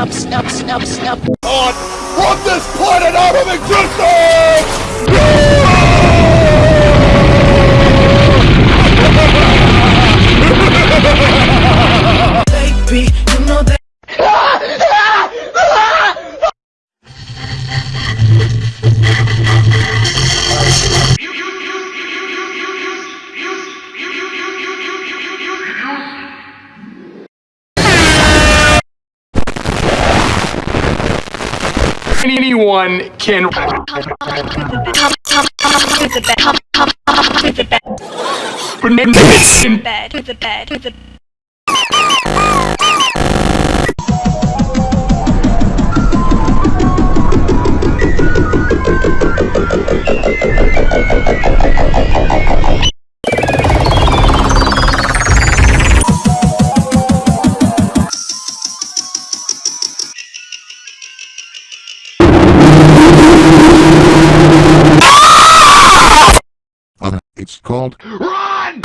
Snub, snub, snub, snub. God from this planet out of existence! Anyone can the bed. Come to the bed. Bed, to the bed, It's called run!